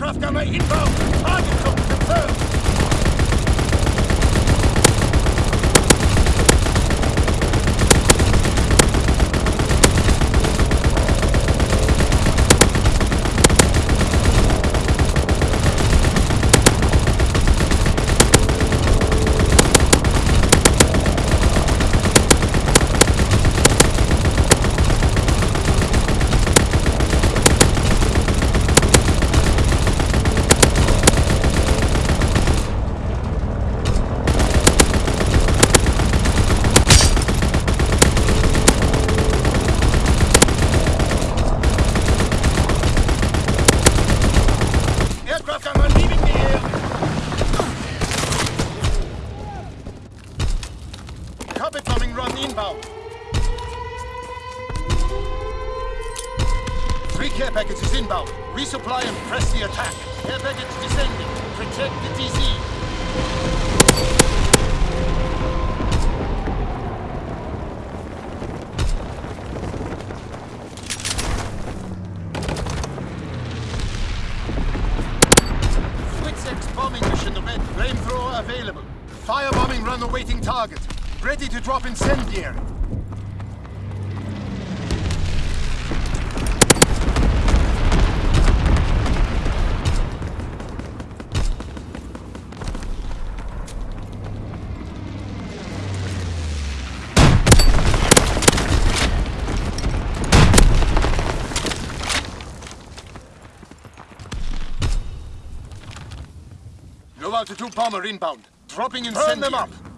Aircraft inbound. Target zone confirmed. Aircraft gunner leaving the air. Bombing run inbound. Three care packages inbound. Resupply and press the attack. Care package descending. Protect the DC. Switz bombing mission red. Flamethrower available. Firebombing run awaiting target. Ready to drop incendiary. Low altitude bomber inbound. Dropping incendiary. Burn them up.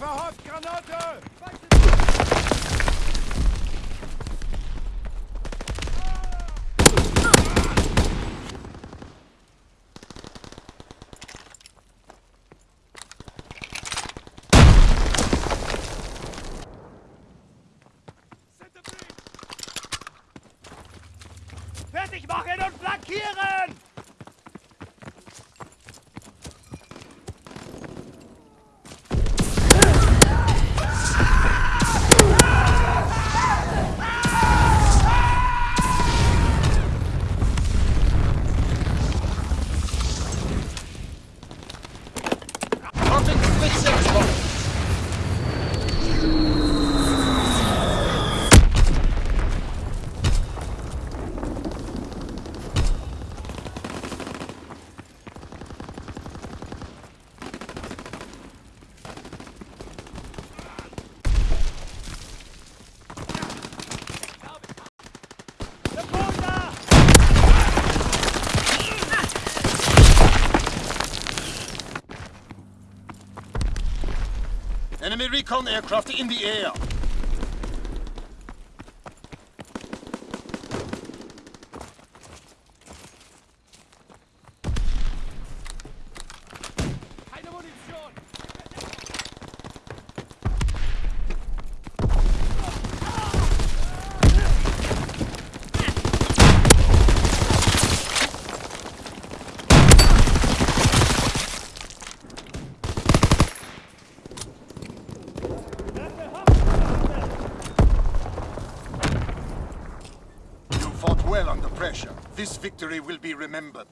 Verhofft Granate? Fertig machen und flankieren! Dropping Enemy recon aircraft in the air. Pressure. This victory will be remembered.